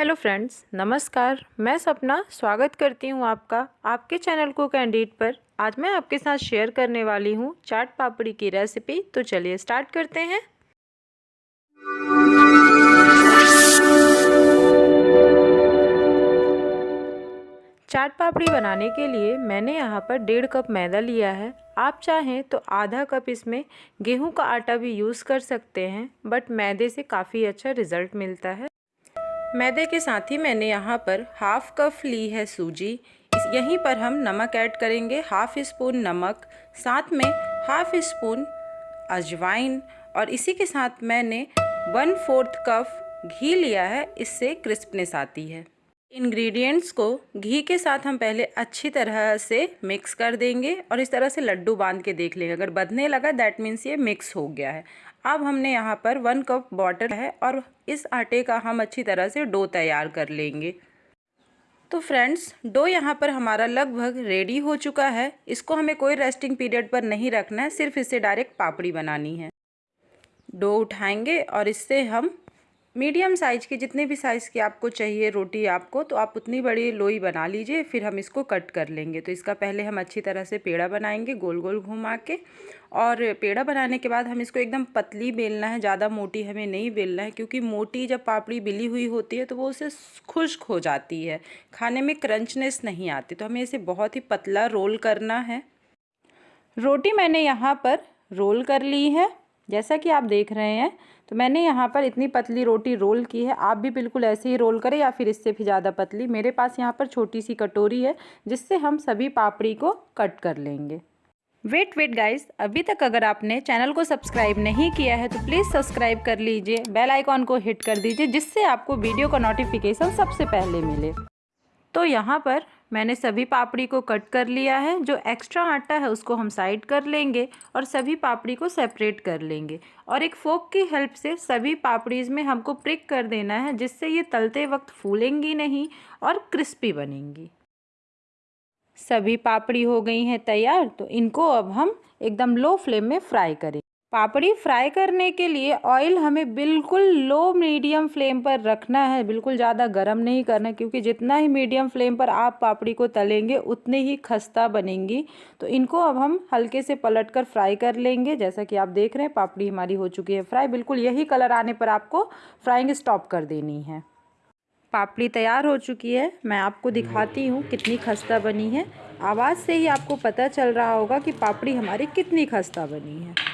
Hello friends, नमस्कार। मैं सपना, स्वागत करती हूँ आपका, आपके चैनल को कैंडिड पर। आज मैं आपके साथ शेयर करने वाली हूँ चाट पापड़ी की रेसिपी। तो चलिए स्टार्ट करते हैं। चाट पापड़ी बनाने के लिए मैंने यहाँ पर डेढ़ कप मैदा लिया है। आप चाहें तो आधा कप इसमें गेहूँ का आटा भी यूज़ कर सकते हैं, बट मैदे से काफ़ी अच्छा रिज़ल्ट मिलता है। मैदे के साथ ही मैंने यहाँ पर हाफ़ कप ली है सूजी। यहीं पर हम नमक ऐड करेंगे, हाफ़ स्पून नमक, साथ में हाफ़ स्पून अजवाइन, और इसी के साथ मैंने वन फोर्थ कप घी लिया है, इससे क्रिस्पनेस आती है। इंग्रेडिएंट्स को घी के साथ हम पहले अच्छी तरह से मिक्स कर देंगे और इस तरह से लड्डू बाँध के देख लेंगे। अगर बदने लगा दैट मीन्स ये मिक्स हो गया है। अब हमने यहाँ पर वन कप वाटर है और इस आटे का हम अच्छी तरह से डो तैयार कर लेंगे। तो फ्रेंड्स डो यहाँ पर हमारा लगभग रेडी हो चुका है। इसको हमें कोई रेस्टिंग पीरियड पर नहीं रखना है, सिर्फ़ इससे डायरेक्ट पापड़ी बनानी है। डो उठाएँगे और इससे हम मीडियम साइज़ की जितने भी साइज़ की आपको चाहिए रोटी आपको तो आप उतनी बड़ी लोई बना लीजिए, फिर हम इसको कट कर लेंगे। तो इसका पहले हम अच्छी तरह से पेड़ा बनाएँगे गोल गोल घुमा के। और पेड़ा बनाने के बाद हम इसको एकदम पतली बेलना है, ज़्यादा मोटी हमें नहीं बेलना है, क्योंकि मोटी जब पापड़ी बिली हुई होती है तो वो उसे खुश्क हो जाती है। खाने में क्रंचनेस नहीं आती तो हमें इसे बहुत ही पतला रोल करना है। रोटी मैंने यहाँ पर रोल कर ली है। जैसा कि आप देख रहे हैं तो मैंने यहाँ पर इतनी पतली रोटी रोल की है। आप भी बिल्कुल ऐसे ही रोल करें या फिर इससे भी ज़्यादा पतली। मेरे पास यहाँ पर छोटी सी कटोरी है, जिससे हम सभी पापड़ी को कट कर लेंगे। वेट वेट गाइस, अभी तक अगर आपने चैनल को सब्सक्राइब नहीं किया है तो प्लीज़ सब्सक्राइब कर लीजिए, बेल आइकॉन को हिट कर दीजिए, जिससे आपको वीडियो का नोटिफिकेशन सबसे पहले मिले। तो यहाँ पर मैंने सभी पापड़ी को कट कर लिया है, जो एक्स्ट्रा आटा है उसको हम साइड कर लेंगे और सभी पापड़ी को सेपरेट कर लेंगे। और एक फोक की हेल्प से सभी पापड़ीज़ में हमको प्रिक कर देना है, जिससे ये तलते वक्त फूलेंगी नहीं और क्रिस्पी बनेंगी। सभी पापड़ी हो गई हैं तैयार तो इनको अब हम एकदम लो फ्लेम में फ्राई करें। पापड़ी फ्राई करने के लिए ऑयल हमें बिल्कुल लो मीडियम फ्लेम पर रखना है। बिल्कुल ज़्यादा गर्म नहीं करना, क्योंकि जितना ही मीडियम फ्लेम पर आप पापड़ी को तलेंगे, उतने ही खस्ता बनेंगी। तो इनको अब हम हल्के से पलट कर फ्राई कर लेंगे। जैसा कि आप देख रहे हैं, पापड़ी हमारी हो चुकी है फ्राई। बिल्कुल यही कलर आने पर आपको फ्राइंग स्टॉप कर देनी है। पापड़ी तैयार हो चुकी है। मैं आपको दिखाती हूँ कितनी खस्ता बनी है। आवाज़ से ही आपको पता चल रहा होगा कि पापड़ी हमारी कितनी खस्ता बनी है।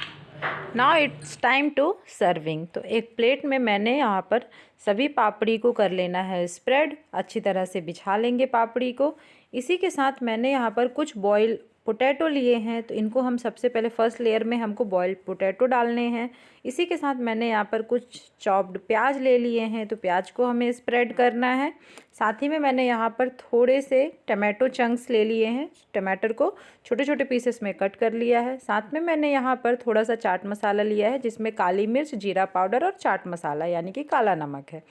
Now it's time to serving तो एक प्लेट में मैंने यहाँ पर सभी पापड़ी को कर लेना है स्प्रेड अच्छी तरह से बिछा लेंगे पापड़ी को. इसी के साथ मैंने यहाँ पर कुछ बॉयल पोटैटो लिए हैं तो इनको हम सबसे पहले फ़र्स्ट लेयर में हमको बॉयल्ड पोटैटो डालने हैं। इसी के साथ मैंने यहाँ पर कुछ चॉप्ड प्याज ले लिए हैं तो प्याज को हमें स्प्रेड करना है। साथ ही में मैंने यहाँ पर थोड़े से टमाटो चंक्स ले लिए हैं टमाटर को छोटे छोटे पीसेस में कट कर लिया है। साथ में मैंने यहाँ पर थोड़ा सा चाट मसाला लिया है, जिसमें काली मिर्च, जीरा पाउडर और चाट मसाला, यानी कि काला नमक है।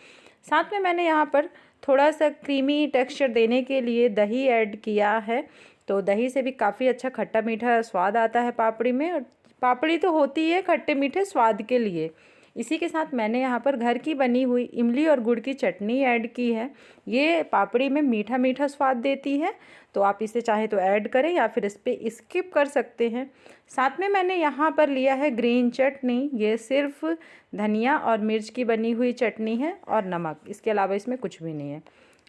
साथ में मैंने यहाँ पर थोड़ा सा क्रीमी टेक्सचर देने के लिए दही ऐड किया है। तो दही से भी काफ़ी अच्छा खट्टा मीठा स्वाद आता है पापड़ी में और पापड़ी तो होती है खट्टे मीठे स्वाद के लिए। इसी के साथ मैंने यहाँ पर घर की बनी हुई इमली और गुड़ की चटनी ऐड की है। ये पापड़ी में मीठा मीठा स्वाद देती है। तो आप इसे चाहे तो ऐड करें या फिर इस पर स्किप कर सकते हैं। साथ में मैंने यहाँ पर लिया है ग्रीन चटनी। ये सिर्फ़ धनिया और मिर्च की बनी हुई चटनी है और नमक। इसके अलावा इसमें कुछ भी नहीं है।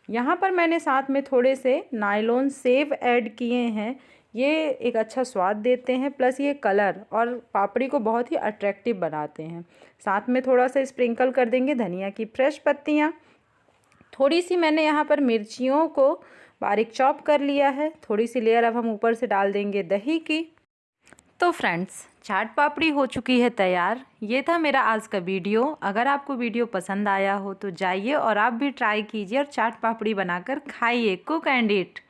यहाँ पर मैंने साथ में थोड़े से नायलॉन सेव ऐड किए हैं। ये एक अच्छा स्वाद देते हैं, प्लस ये कलर और पापड़ी को बहुत ही अट्रैक्टिव बनाते हैं। साथ में थोड़ा सा स्प्रिंकल कर देंगे धनिया की फ्रेश पत्तियाँ। थोड़ी सी मैंने यहाँ पर मिर्चियों को बारीक चॉप कर लिया है। थोड़ी सी लेयर अब हम ऊपर से डाल देंगे दही की। तो फ्रेंड्स चाट पापड़ी हो चुकी है तैयार। ये था मेरा आज का वीडियो। अगर आपको वीडियो पसंद आया हो तो जाइए और आप भी ट्राई कीजिए और चाट पापड़ी बनाकर खाइए। कुक एंड इट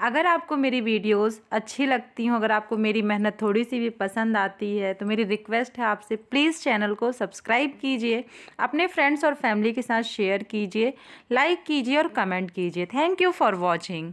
अगर आपको मेरी वीडियोस अच्छी लगती हों, अगर आपको मेरी मेहनत थोड़ी सी भी पसंद आती है तो मेरी रिक्वेस्ट है आपसे प्लीज़ चैनल को सब्सक्राइब कीजिए। अपने फ्रेंड्स और फैमिली के साथ शेयर कीजिए लाइक कीजिए और कमेंट कीजिए। Thank you for watching